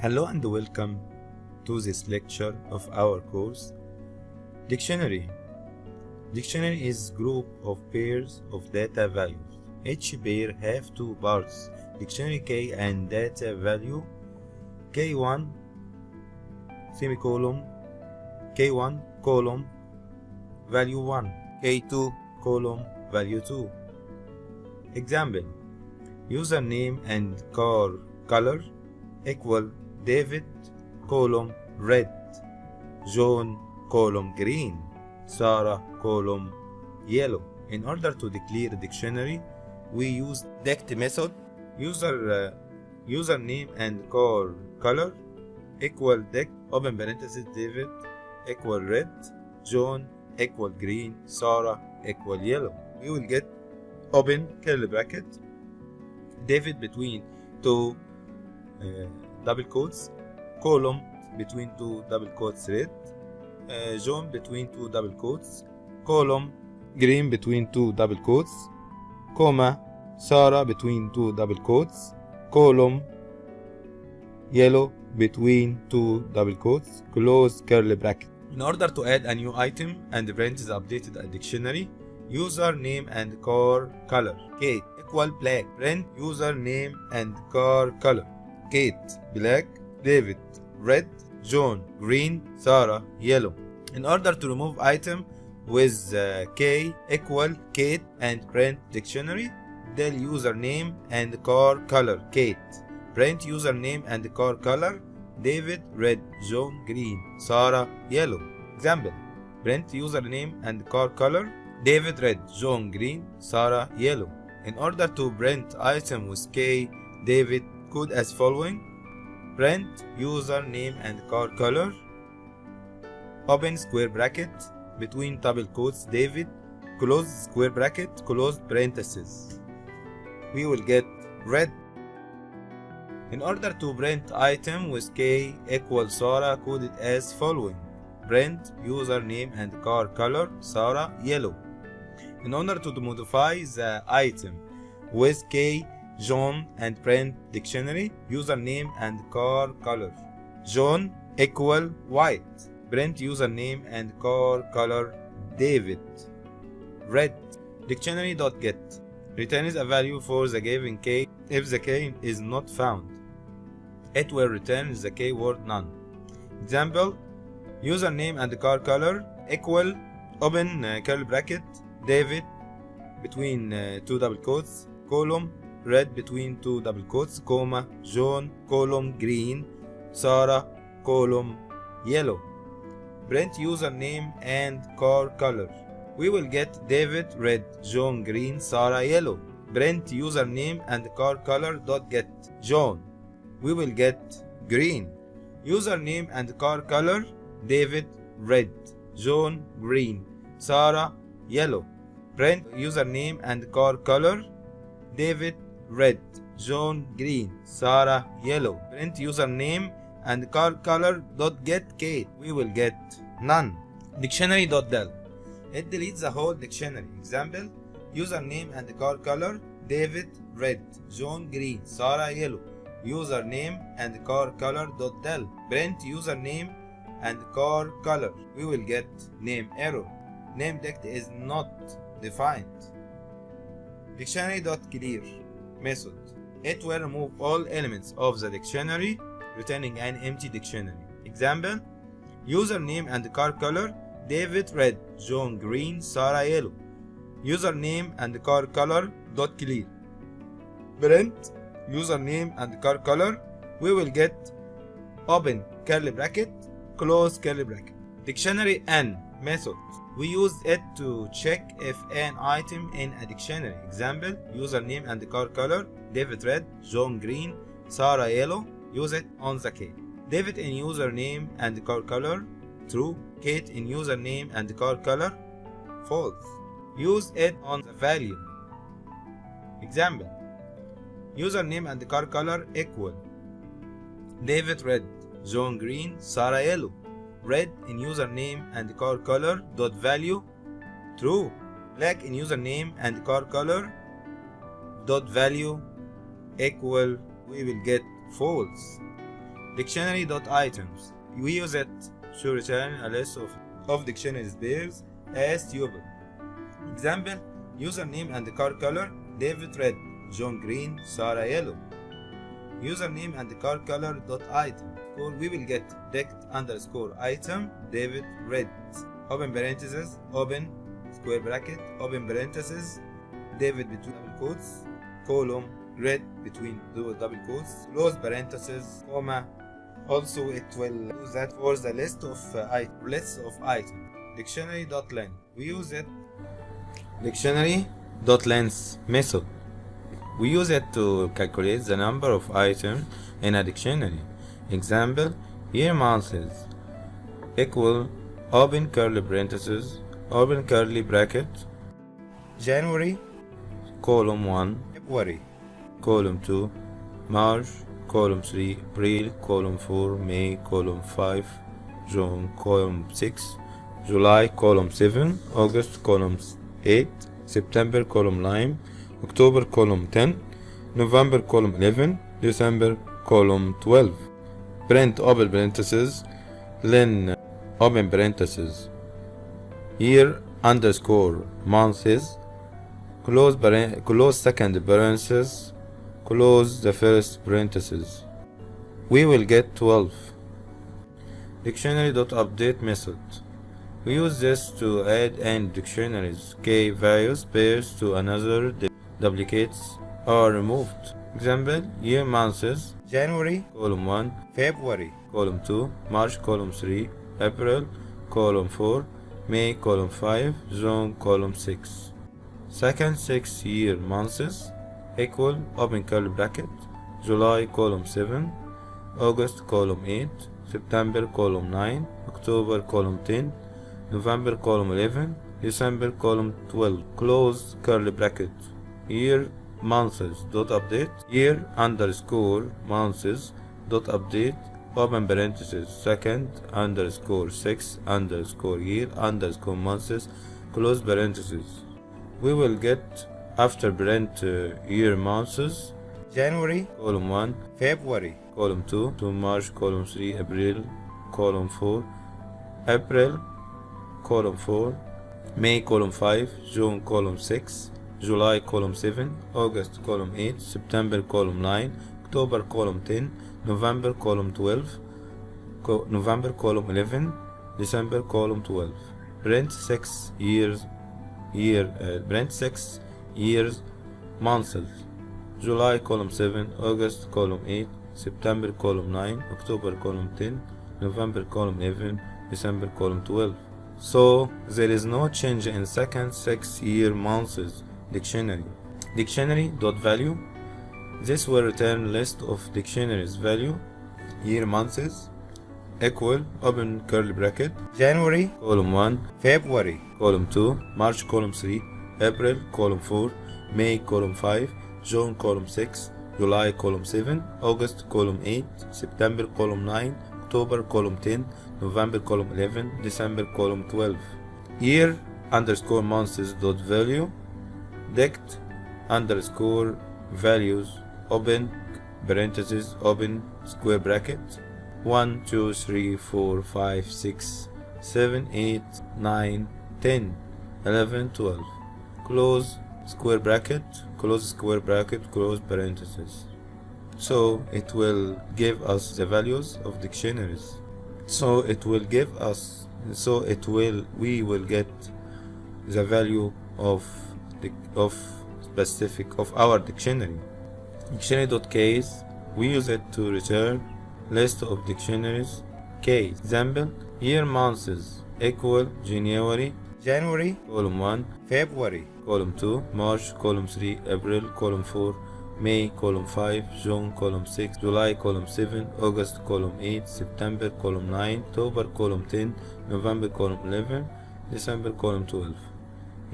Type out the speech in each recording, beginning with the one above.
Hello and welcome to this lecture of our course Dictionary. Dictionary is group of pairs of data values. Each pair have two parts, dictionary key and data value K1 semicolon K1 column value 1 K2 column value 2 Example Username and car color equal David column red. John column green. Sarah column yellow. In order to declare a dictionary we use dict method user uh, username and car color equal dict open parenthesis David equal red. John equal green. Sarah equal yellow. We will get open curly bracket. David between two uh, double quotes column between two double quotes red uh, between two double quotes column green between two double quotes comma Sarah between two double quotes column yellow between two double quotes close curly bracket. In order to add a new item and print the updated a dictionary username and car color. Kate equal black print username and car color Kate black David red John green Sarah yellow. In order to remove item with uh, K equal Kate and print dictionary del username and car color Kate. Print username and car color David red John green Sarah yellow. Example print username and car color David red John green Sarah yellow. In order to print item with K David code as following. Print username and car color. Open square bracket between double quotes David. Close square bracket close parenthesis we will get red. In order to print item with K equal Sarah coded as following. Print username and car color Sarah yellow. In order to modify the item with K John and print dictionary username and car color. John equal white. Print username and car color David. Red. Dictionary.get returns a value for the given key if the key is not found. It will return the keyword none. Example. Username and car color equal open uh, curly bracket David between uh, two double quotes column red between two double quotes comma John column green Sarah column yellow. Print username and car color. We will get David red John green Sarah yellow. Print username and car color dot get John we will get green. Username and car color David red John green Sarah yellow. Print username and car color David red John green Sarah yellow. Print username and car color dot get Kate we will get none. Dictionary dot del. It deletes the whole dictionary. Example username and car color David red John green Sarah yellow. Username and car color dot del. Print username and car color. We will get name error. Name dict is not defined. Dictionary dot clear method. It will remove all elements of the dictionary returning an empty dictionary. Example username and car color David red John green Sarah yellow. Username and car color dot clear. Print username and car color. We will get open curly bracket close curly bracket. Dictionary n method we use it to check if an item in a dictionary example username and car color david red john green sarah yellow use it on the key. David in username and car color true. Kate in username and car color false. Use it on the value example username and car color equal. David red John green Sarah yellow red in username and car color dot value true black in username and car color dot value equal we will get false Dictionary.items. We use it to return a list of, of dictionary pairs as tuple. Example, username and car color, David red, John green, Sarah yellow. Username and car color dot item. Or we will get dict underscore item, David red. Open parentheses, open square bracket, open parentheses, David between double quotes, column, red between double quotes, close parentheses, comma. Also, it will use that for the list of uh, I list of items. We use it. Dictionary.length method. We use it to calculate the number of items in a dictionary. Example: year months equal open curly parentheses, open curly bracket, January, column 1, February, column 2, March, column 3, April, column 4, May, column 5, June, column 6, July, column 7, August, column 8, September, column 9, October, column 10, November, column 11, December, column 12. Print open parentheses, len open parentheses, year underscore months, close, close second parentheses, close the first parentheses. We will get 12. Dictionary.update method. We use this to add and dictionaries key values pairs to another duplicates are removed. Example, year months, January, column 1, February, column 2, March, column 3, April, column 4, May, column 5, June, column 6. Second 6 year months equal open curly bracket, July, column 7, August, column 8, September, column 9, October, column 10, November, column 11, December, column 12, close curly bracket, year months dot update year underscore months dot update open parenthesis second underscore six underscore year underscore months close parenthesis we will get after parent uh, year months January column 1 February column 2 to March column 3 April column 4 April column 4 May column 5 June column 6 July column 7, August column 8, September column 9, October column 10, November column 12, co November column 11, December column 12. Brent 6 years, year, uh, Brent 6 years, months. July column 7, August column 8, September column 9, October column 10, November column 11, December column 12. So there is no change in second six year months dictionary. Dictionary dot value. This will return list of dictionaries value. Year months equal open curly bracket. January. Column 1 February. Column 2 March column 3 April column 4 May column 5 June column 6 July column 7 August column 8 September column 9 October column 10 November column 11 December column 12 year underscore months dot value dict underscore values open parentheses open square bracket 1 2 3 4 5 6 7 8 9 10 11 12 close square bracket close square bracket close parentheses. So it will give us the values of dictionaries. So it will give us so it will we will get the value of of specific of our dictionary. Dictionary.case we use it to return list of dictionaries. Case example year months equal January. January. Column 1 February. Column 2 March. Column 3 April. Column 4 May. Column 5 June. Column 6 July. Column 7 August. Column 8 September. Column 9 October. Column 10 November. Column 11 December. Column 12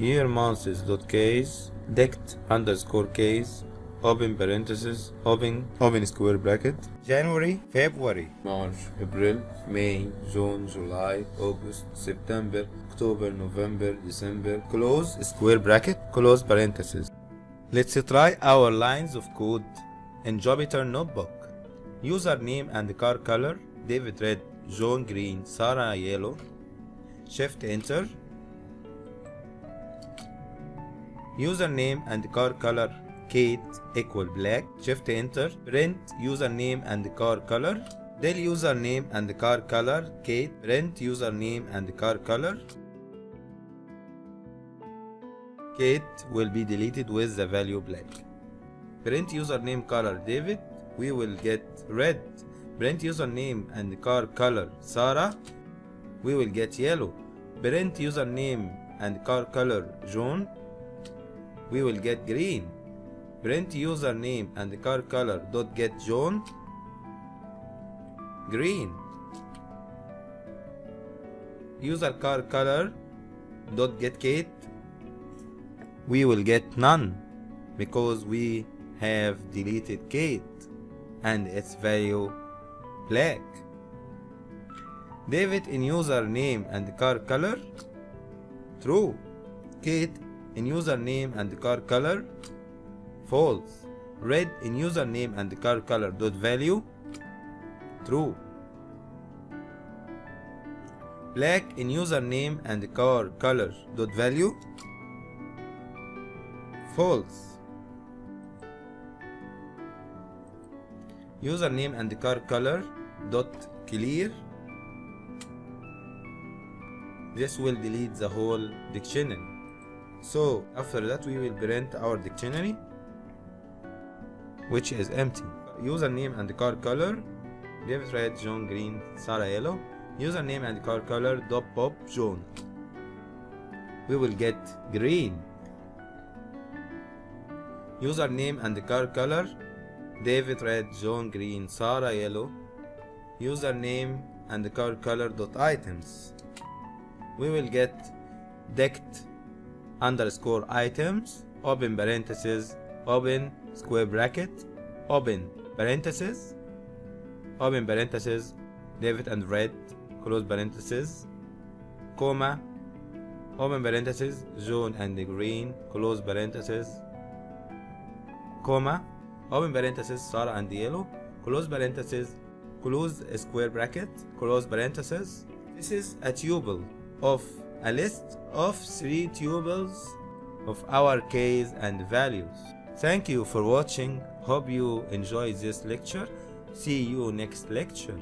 year months dot case dict underscore case open parenthesis open open square bracket. January February. March April May June July August September October November December. Close square bracket close parenthesis. Let's try our lines of code. In Jupyter notebook. Username and car color. David red, John green, Sarah yellow. Shift enter. Username and car color Kate equal black. Shift enter. Print username and car color. Del username and car color Kate. Print username and car color. Kate will be deleted with the value black. Print username color David. We will get red. Print username and car color Sarah. We will get yellow. Print username and car color John. We will get green. Print username and car color dot get John. Green. User car color dot get Kate. We will get none because we have deleted Kate and its value black. David in username and car color true. Kate in username and car color. False. Red in username and car color. Dot value. True. Black in username and car color. Dot value. False. Username and car color. Dot clear. This will delete the whole dictionary so after that we will print our dictionary which is empty. Username and car color David red John green Sarah yellow. Username and car color dot pop John. We will get green. Username and the car color David red John green Sarah yellow. Username and car color dot items. We will get decked underscore items open parenthesis open square bracket open parenthesis open parenthesis David and red close parenthesis comma open parenthesis John and green close parenthesis comma open parenthesis Sarah and yellow close parenthesis close square bracket close parenthesis this is a tuple of a list of three tuples of our keys and values. Thank you for watching. Hope you enjoyed this lecture. See you next lecture